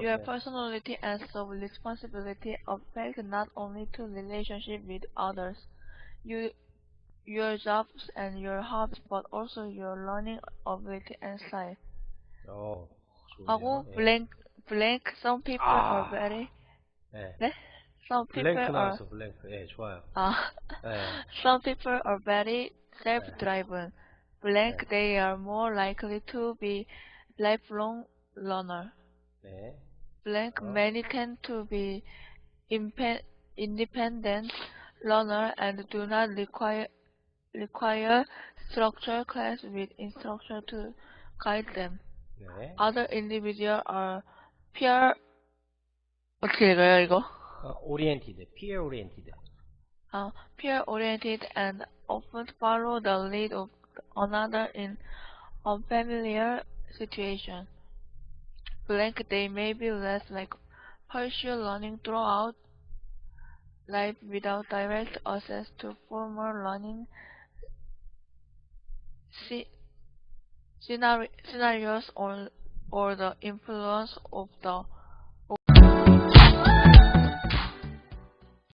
Your Okay. personality and self-responsibility affect not only to relationship with others, you, your jobs and your hobbies, but also your learning ability and style. 어, 좋네요. 하고 예. blank, blank. Some people 아. are very, 네. 네? Some people 블랭크 are, 나왔어, 블랭크. 예, 좋아요. 아, 예. some people are very self-driven. Blank, 네. they are more likely to be lifelong learner. 네. Blank, 어. many tend to be impe- independent learner and do not require require structured class with instructor to guide them. 네. Other individuals are peer 어떻게 읽어요 이거? 어, oriented, peer oriented. Uh, peer oriented and often follow the lead of another in unfamiliar situation. Blank, day may be less like partial learning throughout life without direct access to formal learning scenarios or, or the influence of the